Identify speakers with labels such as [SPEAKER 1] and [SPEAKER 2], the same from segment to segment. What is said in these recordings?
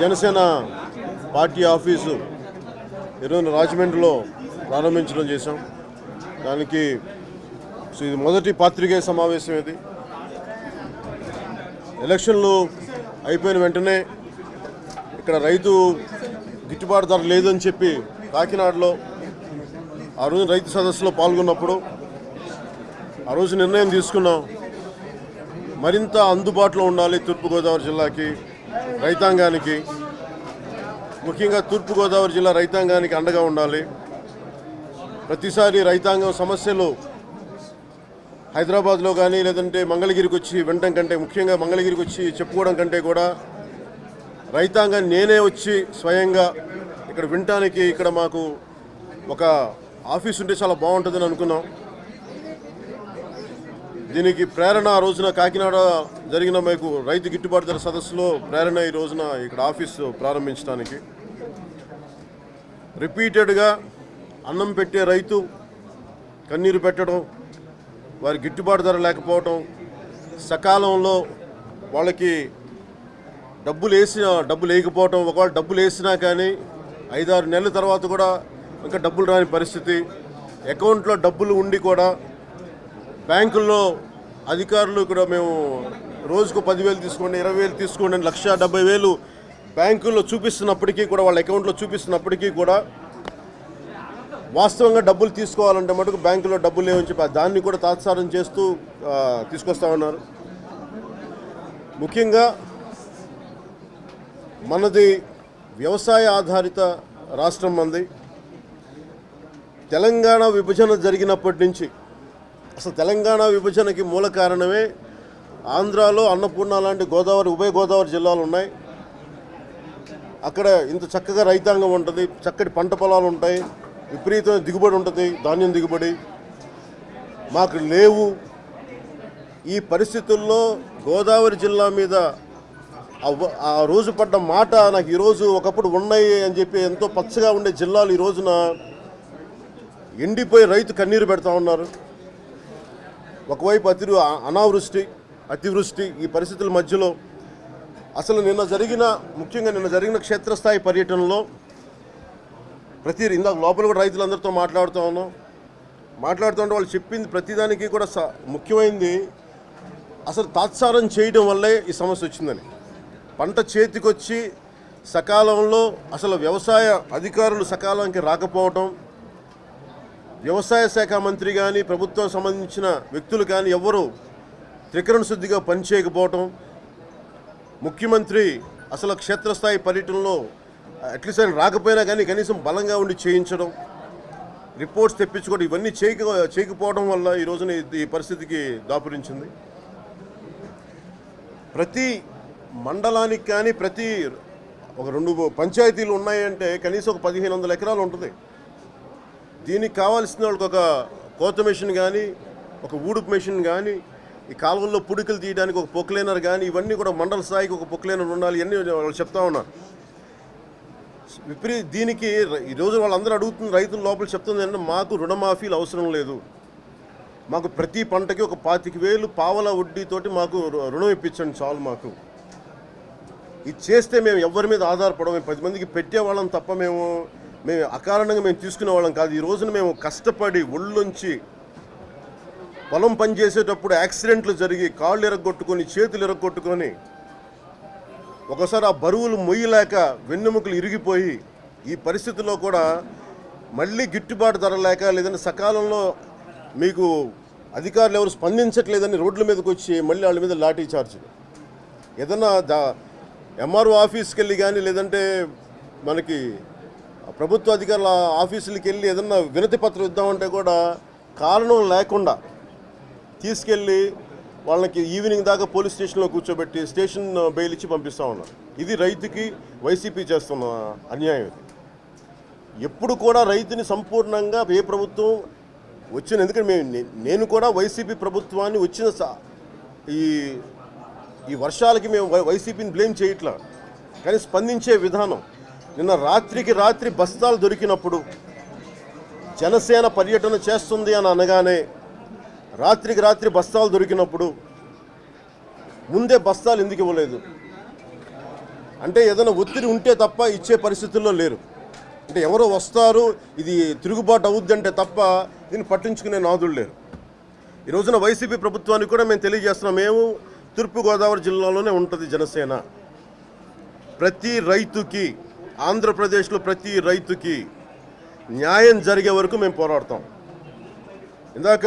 [SPEAKER 1] Janasena party office ఈరోజు రాజమండ్రిలో ప్రారంభించడం చేశాం. దానికి ఇది మొదటి పాత్రికేయ సమావేశం ఇది. ఎలక్షన్లు అయిపోయిన వెంటనే ఇక్కడ రైతు గిట్టుబాటు ధర లేదని చెప్పి కాకినాడలో ఆ రోజు రైతు సదస్సులో పాల్గొన్నప్పుడు ఆ రోజు నిర్ణయం తీసుకున్నాం. మరింత అందుబాటులో ఉండాలి తూర్పుగోదావరి జిల్లాకి. రైతాంగానికి ముఖ్యంగా తూర్పుగోదావరి జిల్లా రైతాంగానికి అండగా ఉండాలి. ప్రతిసారి రైతాంగం సమస్యలు హైదరాబాద్లో కానీ లేదంటే మంగళగిరికి వచ్చి వినడం కంటే ముఖ్యంగా మంగళగిరికి వచ్చి చెప్పుకోవడం కంటే కూడా రైతాంగం నేనే వచ్చి స్వయంగా ఇక్కడ వినటానికి ఇక్కడ మాకు ఒక ఆఫీస్ ఉంటే చాలా బాగుంటుందని అనుకున్నాం. దీనికి ప్రేరణ ఆ రోజున కాకినాడ జరిగిన మీకు రైతు గిట్టుబాటు ధర సదస్సులో ప్రేరణ ఈ రోజున ఇక్కడ ఆఫీసు ప్రారంభించడానికి. రిపీటెడ్గా అన్నం పెట్టే రైతు కన్నీరు పెట్టడం వారి గిట్టుబాటు ధర లేకపోవడం సకాలంలో వాళ్ళకి డబ్బులు వేసిన డబ్బులు వేయకపోవటం ఒకవేళ డబ్బులు వేసినా కానీ ఐదారు నెలల తర్వాత కూడా ఇంకా డబ్బులు రాని పరిస్థితి. అకౌంట్లో డబ్బులు ఉండి కూడా బ్యాంకుల్లో అధికారులు కూడా మేము రోజుకు పదివేలు తీసుకోండి ఇరవై వేలు తీసుకోండి అని లక్ష డెబ్బై వేలు బ్యాంకుల్లో చూపిస్తున్నప్పటికీ కూడా వాళ్ళ అకౌంట్లో చూపిస్తున్నప్పటికీ కూడా వాస్తవంగా డబ్బులు తీసుకోవాలంటే మటుకు బ్యాంకులో డబ్బులు లేవని చెప్పి దాన్ని కూడా తాత్సారం చేస్తూ తీసుకొస్తా ఉన్నారు. ముఖ్యంగా మనది వ్యవసాయ ఆధారిత రాష్ట్రం మంది తెలంగాణ విభజన జరిగినప్పటి నుంచి అసలు తెలంగాణ విభజనకి మూల కారణమే ఆంధ్రాలో అన్నపూర్ణ లాంటి గోదావరి ఉభయ గోదావరి జిల్లాలు ఉన్నాయి. అక్కడ ఇంత చక్కగా రైతాంగం ఉంటుంది చక్కటి పంట పొలాలు ఉంటాయి విపరీతమైన దిగుబడి ఉంటుంది ధాన్యం దిగుబడి. మాకు లేవు. ఈ పరిస్థితుల్లో గోదావరి జిల్లా మీద ఆ రోజు పడ్డ మాట నాకు ఈరోజు ఒకప్పుడు ఉన్నాయి అని చెప్పి ఎంతో పచ్చగా ఉండే జిల్లాలు ఈ రోజున ఎండిపోయి రైతు కన్నీరు పెడతా ఉన్నారు. ఒకవైపు అతి అనావృష్టి అతివృష్టి ఈ పరిస్థితుల మధ్యలో అసలు నిన్న జరిగిన ముఖ్యంగా నిన్న జరిగిన క్షేత్రస్థాయి పర్యటనలో ప్రతి ఇందాక లోపల కూడా రైతులందరితో మాట్లాడుతూ ఉన్నాం. మాట్లాడుతుంటే వాళ్ళు చెప్పింది ప్రతిదానికి కూడా స ముఖ్యమైనది అసలు తాత్సారం చేయడం వల్లే ఈ సమస్య వచ్చిందని. పంట చేతికొచ్చి సకాలంలో అసలు వ్యవసాయ అధికారులు సకాలానికి రాకపోవటం వ్యవసాయ శాఖ మంత్రి కానీ ప్రభుత్వం సంబంధించిన వ్యక్తులు కానీ ఎవ్వరూ త్రికరణ శుద్ధిగా పనిచేయకపోవటం ముఖ్యమంత్రి అసలు క్షేత్రస్థాయి పర్యటనలో అట్లీస్ట్ ఆయన రాకపోయినా కానీ కనీసం బలంగా ఉండి చేయించడం రిపోర్ట్స్ తెప్పించుకోవడం ఇవన్నీ చేయక చేయకపోవడం వల్ల ఈ రోజున ఈ- పరిస్థితికి దాపురించింది. ప్రతి మండలానికి కానీ ప్రతి ఒక రెండు పంచాయతీలు ఉన్నాయంటే కనీసం ఒక పదిహేను వందల ఎకరాలు ఉంటుంది. దీనికి కావాల్సిన వాళ్ళకి ఒక కోత మెషిన్ కానీ ఒక ఊడుపు మెషిన్ కానీ ఈ కాలువల్లో పుడికలు తీయడానికి ఒక పొక్లైనర్ కానీ ఇవన్నీ కూడా మండల స్థాయికి ఒక పొక్లైనర్ ఉండాలి ఇవన్నీ వాళ్ళు చెప్తా ఉన్నారు. విపరీత దీనికి ఈరోజు వాళ్ళందరూ అడుగుతున్న రైతుల లోపల చెప్తుంది ఏంటంటే మాకు రుణమాఫీలు అవసరం లేదు. మాకు ప్రతి పంటకి ఒక పాతిక వేలు పావల వడ్డీతోటి మాకు రుణం ఇప్పించండి చాలు మాకు. ఇది చేస్తే మేము ఎవరి మీద ఆధారపడము పది మందికి పెట్టేవాళ్ళం తప్ప మేము మేము అకారణంగా మేము తీసుకునే వాళ్ళం కాదు. ఈ రోజున మేము కష్టపడి ఒళ్ళుంచి పొలం పని చేసేటప్పుడు యాక్సిడెంట్లు జరిగి కాళ్ళు ఎరగొట్టుకొని చేతులు ఎరగొట్టుకొని ఒకసారి ఆ బరువులు మొయ్యలేక వెన్నెముకలు ఇరిగిపోయి ఈ పరిస్థితుల్లో కూడా మళ్ళీ గిట్టుబాటు ధర లేక లేదంటే సకాలంలో మీకు అధికారులు ఎవరు స్పందించట్లేదని రోడ్ల మీదకి వచ్చి మళ్ళీ వాళ్ళ మీద లాఠీ చార్జ్. ఏదన్నా దా ఎంఆర్ఓ ఆఫీస్కి వెళ్ళి కానీ లేదంటే మనకి ప్రభుత్వ అధికారుల ఆఫీసులకి వెళ్ళి ఏదన్నా వినతి పత్రం ఇద్దామంటే కూడా కారణం లేకుండా తీసుకెళ్ళి వాళ్ళకి ఈవినింగ్ దాకా పోలీస్ స్టేషన్లో కూర్చోబెట్టి స్టేషన్ బెయిల్ ఇచ్చి పంపిస్తూ ఉన్నారు. ఇది రైతుకి వైసీపీ చేస్తున్న అన్యాయం ఇది. ఎప్పుడు కూడా రైతుని సంపూర్ణంగా ఏ ప్రభుత్వం వచ్చిన ఎందుకంటే మేము నేను కూడా వైసీపీ ప్రభుత్వాన్ని వచ్చిన స- ఈ ఈ వర్షాలకి మేము వై- వైసీపీని బ్లేమ్ చేయట్లా. కానీ స్పందించే విధానం నిన్న రాత్రికి రాత్రి బస్తాలు దొరికినప్పుడు జనసేన పర్యటన చేస్తుంది అని అనగానే రాత్రికి రాత్రి బస్తాలు దొరికినప్పుడు ముందే బస్తాలు ఎందుకు ఇవ్వలేదు? అంటే ఏదైనా ఒత్తిడి ఉంటే తప్ప ఇచ్చే పరిస్థితుల్లో లేరు. అంటే ఎవరో వస్తారు ఇది తిరుగుబాటు అవుద్దంటే తప్ప దీన్ని పట్టించుకునే నాదులు లేరు. ఈ రోజున వైసీపీ ప్రభుత్వానికి కూడా మేము తెలియజేస్తున్నాం మేము తూర్పుగోదావరి జిల్లాలోనే ఉంటుంది జనసేన. ప్రతి రైతుకి ఆంధ్రప్రదేశ్లో ప్రతి రైతుకి న్యాయం జరిగే వరకు మేము పోరాడతాం. ఇందాక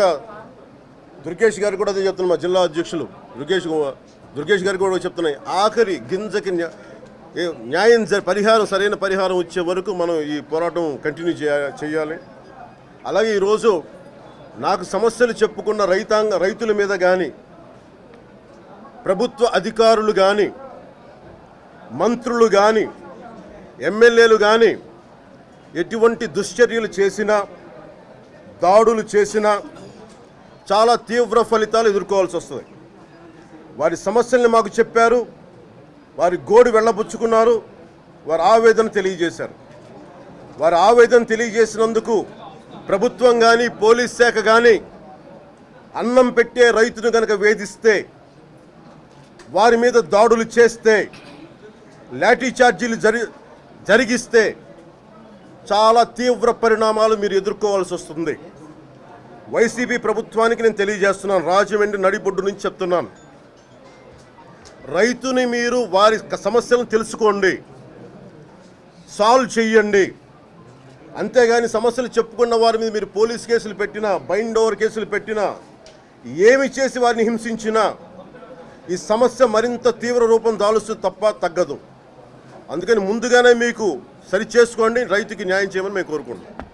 [SPEAKER 1] దుర్గేష్ గారు కూడా అదే చెప్తున్నారు మా జిల్లా అధ్యక్షులు దుర్గేష్ దుర్గేష్ గారు కూడా చెప్తున్నాయి ఆఖరి గింజకి న్యాయం జ- పరిహారం సరైన పరిహారం వచ్చే వరకు మనం ఈ పోరాటం కంటిన్యూ చేయ- చేయాలి. అలాగే ఈరోజు నాకు సమస్యలు చెప్పుకున్న రైతాంగ రైతుల మీద కానీ ప్రభుత్వ అధికారులు కానీ మంత్రులు కానీ ఎమ్మెల్యేలు కానీ ఎటువంటి దుశ్చర్యలు చేసినా దాడులు చేసినా చాలా తీవ్ర ఫలితాలు ఎదుర్కోవాల్సి వస్తుంది. వారి సమస్యల్ని మాకు చెప్పారు వారి గోడు వెళ్ళబుచ్చుకున్నారు వారి ఆవేదన తెలియజేశారు. వారి ఆవేదన తెలియజేసినందుకు ప్రభుత్వం కానీ పోలీస్ శాఖ కానీ అన్నం పెట్టే రైతును కనుక వేధిస్తే వారి మీద దాడులు చేస్తే లాఠీ చార్జీలు జరి జరిగిస్తే చాలా తీవ్ర పరిణామాలు మీరు ఎదుర్కోవాల్సి వస్తుంది. వైసీపీ ప్రభుత్వానికి నేను తెలియజేస్తున్నాను. రాజమండ్రి నడిబొడ్డు నుంచి చెప్తున్నాను. రైతుని మీరు వారి సమస్యలను తెలుసుకోండి. సాల్వ్ చేయండి అంతేగాని సమస్యలు చెప్పుకున్న వారి మీద మీరు పోలీస్ కేసులు పెట్టినా బైండ్ ఓవర్ కేసులు పెట్టినా ఏమి చేసి వారిని హింసించినా ఈ సమస్య మరింత తీవ్ర రూపం దాలుస్తూ తప్ప తగ్గదు. అందుకని ముందుగానే మీకు సరి చేసుకోండి రైతుకి న్యాయం చేయమని మేము కోరుకుంటున్నాం.